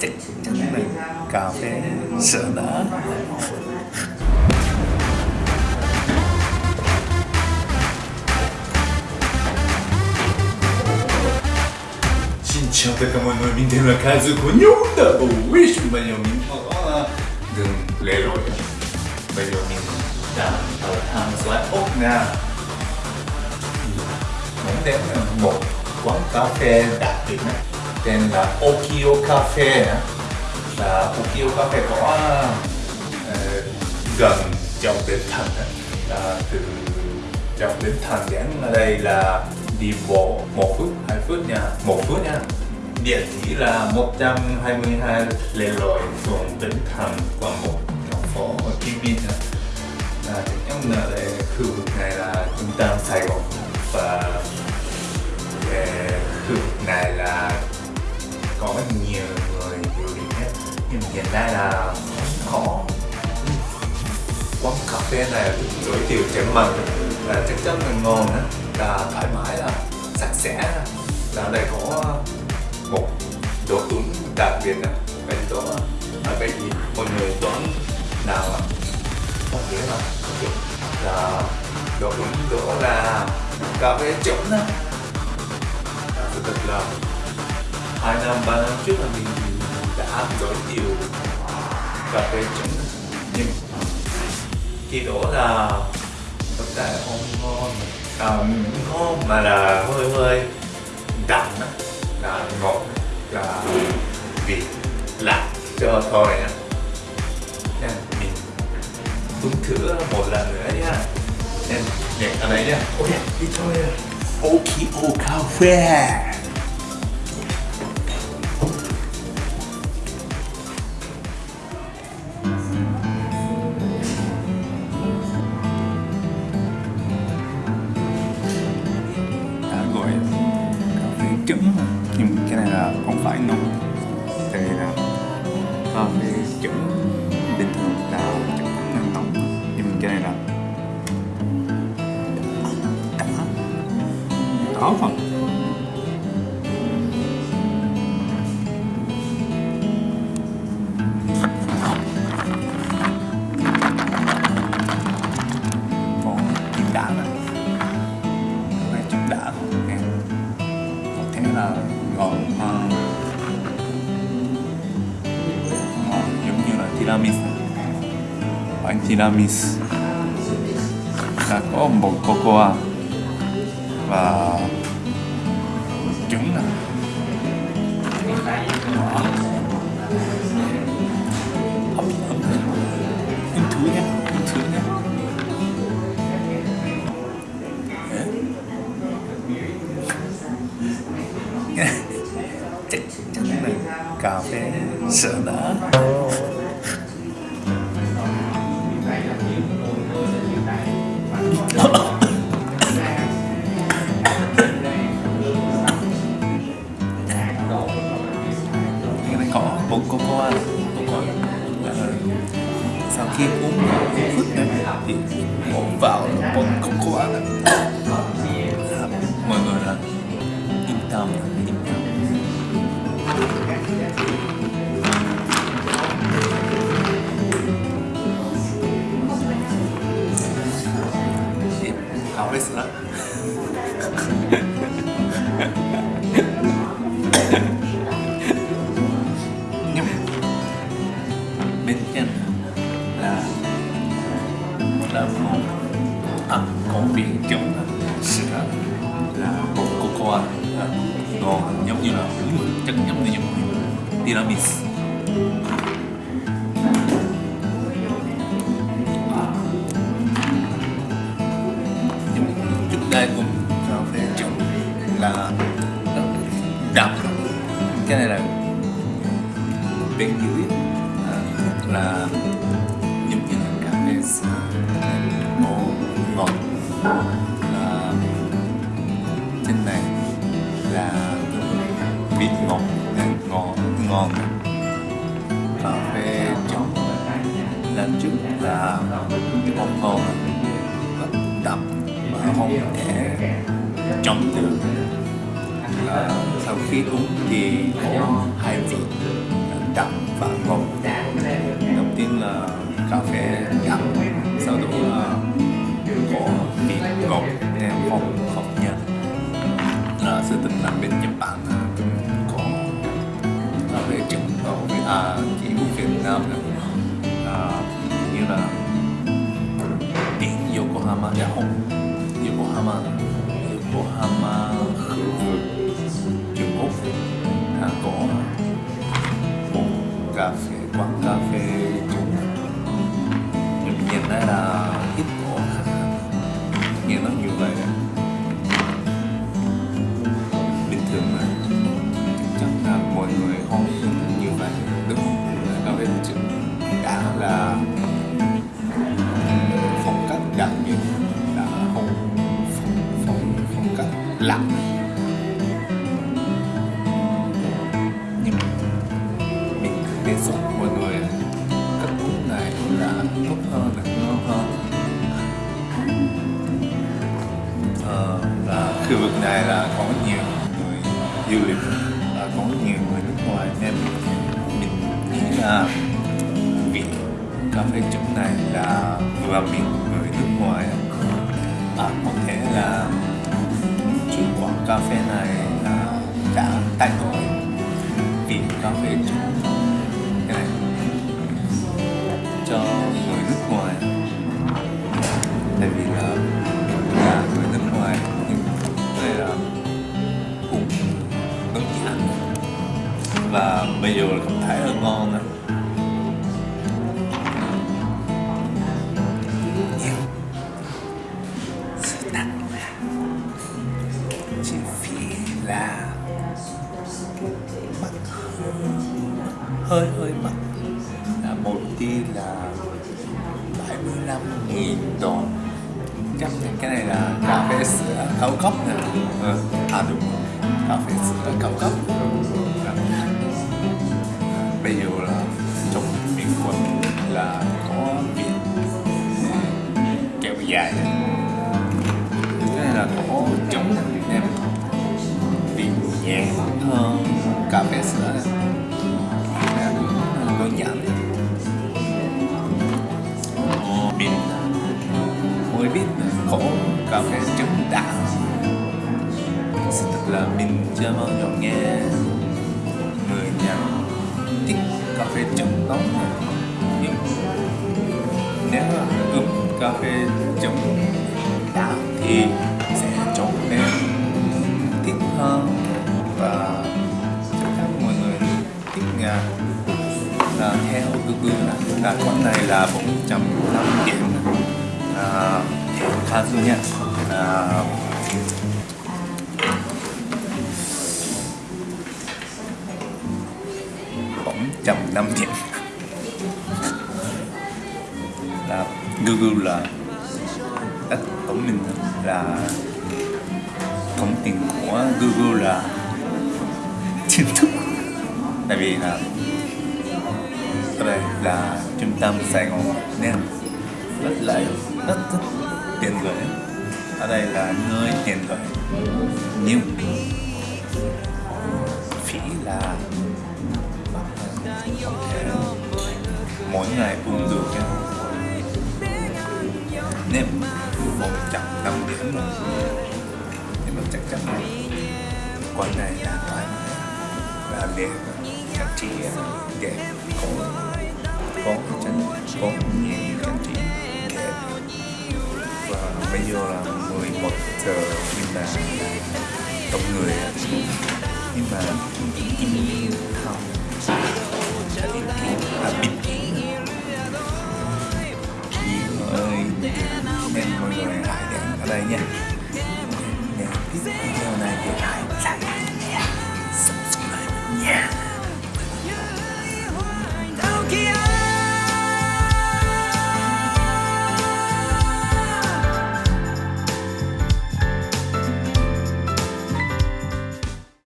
chắc chắn mình cà phê sữa đá Xin chào tất cả mọi người, mình tên là Kazu của nhóm đã bầu Wish Bây giờ mình ở đường lệ rồi, Bây giờ mình đang ở hàng xoáy Úc nha Mình đến một quán cà phê đặc biệt này tên là Okio Cafe là Okio Cafe có uh, gần dọc bến thành là từ dọc bến thành đến ở đây là đi bộ một phút hai phút nha. Một phút nha. Địa chỉ là 122 Lê Lội phường Bến Thành quận 1 thành phố Hồ Chí Minh nha. Là em là đây khu vực này là trung tâm Sài Gòn và hiện nay là không có quán cà phê này đối tiểu chém mặn là chắc chắn là ngon đó, là thoải mái là sạch sẽ là đây có một đồ uống đặc biệt là bên đó là cái gì mọi người đoán nào có không là là đồ uống đó là cà phê trống đó thực là hai năm ba năm trước là mình đã giới thiệu cà phê trứng nhưng khi đó là thực tại không ngon. À, ngon mà là hơi hơi đậm á. Là ngọt là vị lạ cho thôi nha nên mình uống thử một lần nữa nha nên nhảy ở đây nha ok đi thôi. Ok ok cà phê trứng nhưng cái này là không phải nóng tại vì là cà phê trứng bình thường là chắc chắn là nóng nhưng cái này là đã không giống tiramisu bánh tiramisu là có một cocoa. Và trứng nè. Chắc chắn là cà phê sữa đá. Cái tiramisu nhưng đây cùng cà phê trộn là đậm cái này là bên dưới à, là mà không thể chống được à, sau khi uống thì có hai vị đậm và ngọt đầu tiên là cà phê đậm sau đó là có vị ngọt theo không không nhạt là sự tình là bên Nhật Bản có cà phê trứng ở với à chỉ của Việt Nam là à, như là biển Yokohama dạ không cà phê, quán cà phê Trung nhưng nhìn thấy là ít có khách nghe nói như vậy. Bình thường mà. Chắc là mọi người không như vậy, đúng không? Cà phê Trung đã là này là có nhiều người du lịch và có nhiều người nước ngoài nên mình nghĩ là vị cà phê trứng này là vừa miệng người nước ngoài à, có thể là chủ quán cà phê này là đã thay đổi. Vị cà phê trứng và bây giờ là cảm thấy hơi ngon này là mắc hơi hơi mắc. Là một tí là 75 nghìn đồng chắc là cái này là cà phê sữa cao cấp nè. Ừ. à đúng cà phê sữa cao cấp mới biết có cà phê trứng đã sự thật là mình chưa bao giờ nghe người nhà thích cà phê chấm nóng nhưng nếu mà uống cà phê chấm đã thì sẽ trở nên thích hơn. Và chắc chắn mọi người thích nha là theo cứ cứ là quán này là bốn trăm khá dư nha à, bốn trăm năm điểm. Là Google là đất của mình là thống tiền của Google là chính thức. Tại vì là ở đây là trung tâm Sài Gòn nên rất là rất rất tiền gửi. Ở đây là nơi tiền gửi. Nhưng phí là không thể mỗi ngày cũng được nha. Nên một trăm năm điểm rồi nhưng mà chắc chắn là quán này là thoải mái là đẹp trang trí đẹp. Có có chân, có nhiều trang trí và giờ là 11 giờ nhưng mà đông người á. nhưng mà không à bịt ơi nên mọi người hãy ở đây nha.